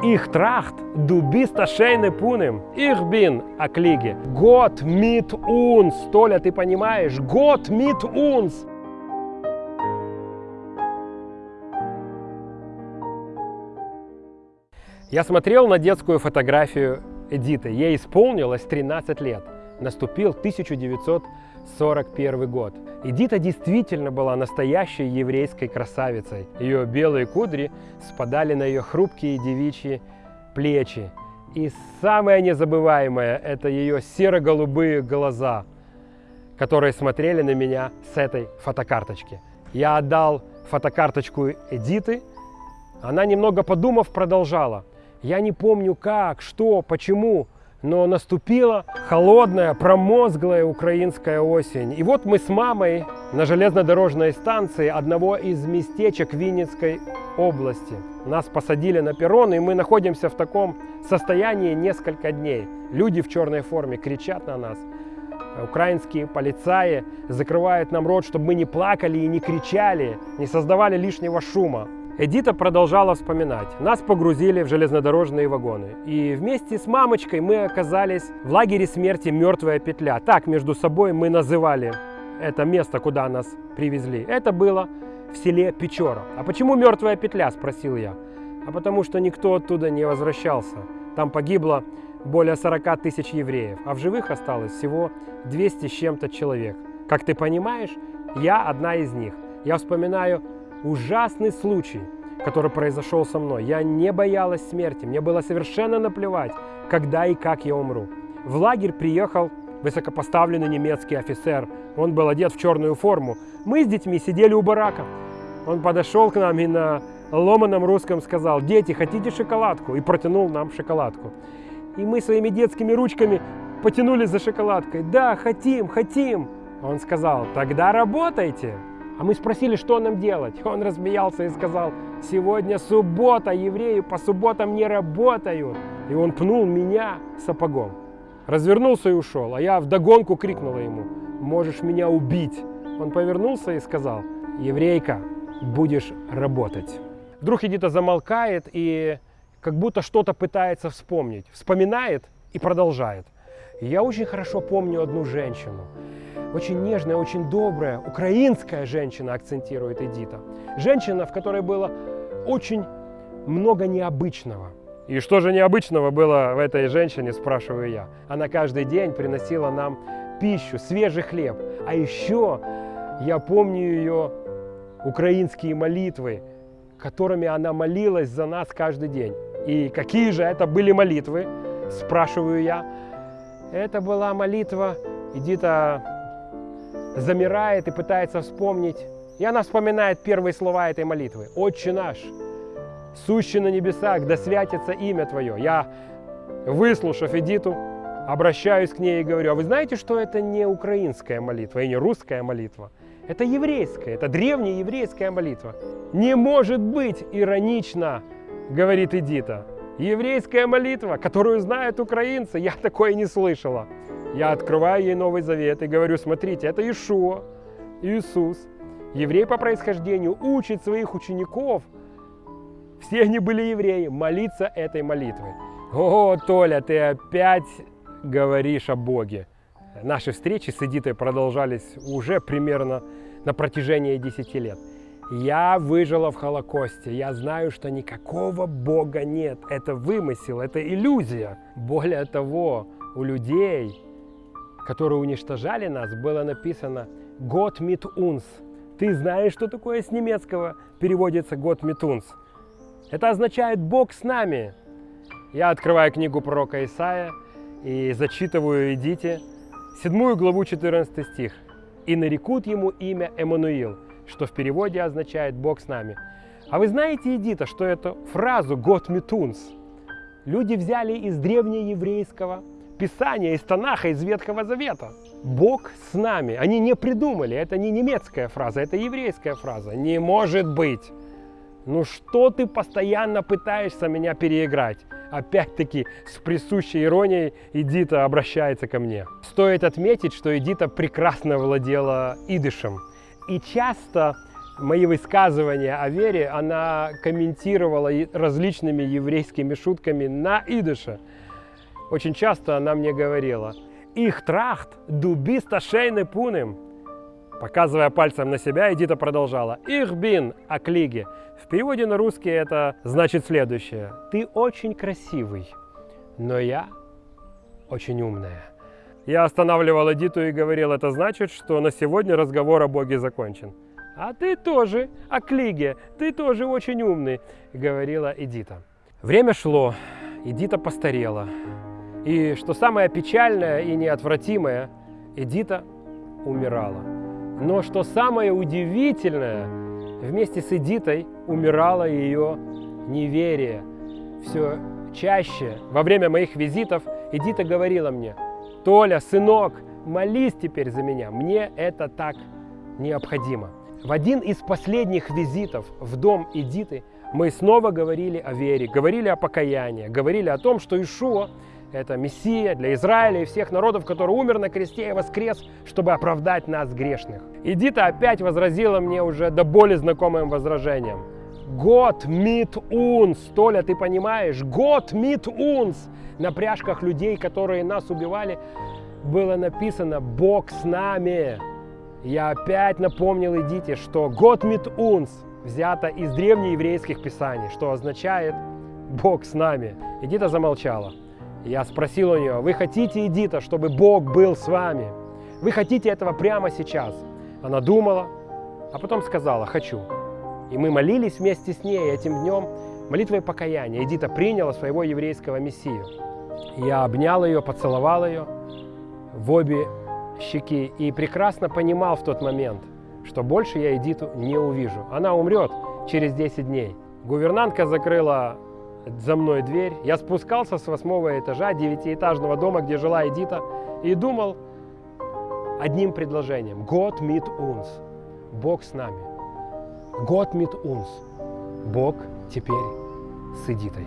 Ich tracht, du bist шейне пунем. Ich bin mit uns. Толя, ты понимаешь? Gott mit uns. Я смотрел на детскую фотографию Эдиты. Ей исполнилось 13 лет. Наступил 1941 год. Эдита действительно была настоящей еврейской красавицей. Ее белые кудри спадали на ее хрупкие девичьи плечи. И самое незабываемое – это ее серо-голубые глаза, которые смотрели на меня с этой фотокарточки. Я отдал фотокарточку Эдиты. Она, немного подумав, продолжала. Я не помню как, что, почему, но наступила холодная, промозглая украинская осень. И вот мы с мамой на железнодорожной станции одного из местечек Винницкой области. Нас посадили на перрон, и мы находимся в таком состоянии несколько дней. Люди в черной форме кричат на нас. Украинские полицаи закрывают нам рот, чтобы мы не плакали и не кричали, не создавали лишнего шума. Эдита продолжала вспоминать. Нас погрузили в железнодорожные вагоны. И вместе с мамочкой мы оказались в лагере смерти «Мертвая петля». Так между собой мы называли это место, куда нас привезли. Это было в селе Печора. А почему «Мертвая петля?» – спросил я. А потому что никто оттуда не возвращался. Там погибло более 40 тысяч евреев, а в живых осталось всего 200 с чем-то человек. Как ты понимаешь, я одна из них. Я вспоминаю ужасный случай, который произошел со мной. Я не боялась смерти, мне было совершенно наплевать, когда и как я умру. В лагерь приехал высокопоставленный немецкий офицер. Он был одет в черную форму. Мы с детьми сидели у барака. Он подошел к нам и на ломаном русском сказал, дети, хотите шоколадку? И протянул нам шоколадку. И мы своими детскими ручками потянулись за шоколадкой. Да, хотим, хотим. Он сказал, тогда работайте. А мы спросили, что нам делать. Он рассмеялся и сказал, сегодня суббота, евреи по субботам не работают. И он пнул меня сапогом. Развернулся и ушел, а я вдогонку крикнула ему, можешь меня убить. Он повернулся и сказал, еврейка, будешь работать. Вдруг Эдита замолкает и как будто что-то пытается вспомнить. Вспоминает и продолжает. Я очень хорошо помню одну женщину очень нежная, очень добрая, украинская женщина, акцентирует Эдита. Женщина, в которой было очень много необычного. И что же необычного было в этой женщине, спрашиваю я. Она каждый день приносила нам пищу, свежий хлеб. А еще я помню ее украинские молитвы, которыми она молилась за нас каждый день. И какие же это были молитвы, спрашиваю я. Это была молитва, Эдита замирает и пытается вспомнить. И она вспоминает первые слова этой молитвы. «Отче наш, сущий на небесах, да святится имя Твое». Я, выслушав Эдиту, обращаюсь к ней и говорю, а вы знаете, что это не украинская молитва и не русская молитва? Это еврейская, это древняя еврейская молитва. Не может быть иронично, говорит Эдита. Еврейская молитва, которую знают украинцы, я такое не слышала. Я открываю ей Новый Завет и говорю, смотрите, это Ишуа, Иисус, еврей по происхождению, учит своих учеников, все они были евреи, молиться этой молитвой. О, Толя, ты опять говоришь о Боге. Наши встречи с Эдитой продолжались уже примерно на протяжении 10 лет. Я выжила в Холокосте. Я знаю, что никакого Бога нет. Это вымысел, это иллюзия. Более того, у людей которые уничтожали нас, было написано «Год mit uns». Ты знаешь, что такое с немецкого переводится «Год mit uns»? Это означает «Бог с нами». Я открываю книгу пророка Исаия и зачитываю «Идите», седьмую главу, 14 стих. «И нарекут ему имя Эммануил», что в переводе означает «Бог с нами». А вы знаете, Эдита, что эту фразу «Год mit uns» люди взяли из древнееврейского Писания, из Танаха, из Ветхого Завета. Бог с нами. Они не придумали. Это не немецкая фраза, это еврейская фраза. Не может быть. Ну что ты постоянно пытаешься меня переиграть? Опять-таки с присущей иронией Эдита обращается ко мне. Стоит отметить, что Эдита прекрасно владела идышем и часто мои высказывания о вере она комментировала различными еврейскими шутками на идыше. Очень часто она мне говорила «Их трахт дубиста шейны пунем». Показывая пальцем на себя, Эдита продолжала «Их бин аклиге». В переводе на русский это значит следующее. «Ты очень красивый, но я очень умная». Я останавливал Эдиту и говорил, это значит, что на сегодня разговор о Боге закончен. «А ты тоже, о Клиге, ты тоже очень умный», — говорила Эдита. Время шло, Эдита постарела. И что самое печальное и неотвратимое, Эдита умирала. Но что самое удивительное, вместе с Эдитой умирало ее неверие. Все чаще во время моих визитов Эдита говорила мне, «Толя, сынок, молись теперь за меня, мне это так необходимо». В один из последних визитов в дом Эдиты мы снова говорили о вере, говорили о покаянии, говорили о том, что Ишуа – это Мессия для Израиля и всех народов, который умер на кресте и воскрес, чтобы оправдать нас грешных. Эдита опять возразила мне уже до боли знакомым возражением. Год мит унс, Толя, ты понимаешь? Год мит унс. На пряжках людей, которые нас убивали, было написано «Бог с нами». Я опять напомнил Эдите, что «Год мит унс» взято из древнееврейских писаний, что означает «Бог с нами». Эдита замолчала. Я спросил у нее, вы хотите, Эдита, чтобы Бог был с вами? Вы хотите этого прямо сейчас? Она думала, а потом сказала, хочу. И мы молились вместе с ней этим днем молитвой покаяния. Эдита приняла своего еврейского мессию. Я обнял ее, поцеловал ее в обе щеки и прекрасно понимал в тот момент, что больше я Эдиту не увижу. Она умрет через 10 дней. Гувернантка закрыла за мной дверь. Я спускался с восьмого этажа девятиэтажного дома, где жила Эдита, и думал одним предложением. Год мит унс. Бог с нами. Год мит унс. Бог теперь с Эдитой.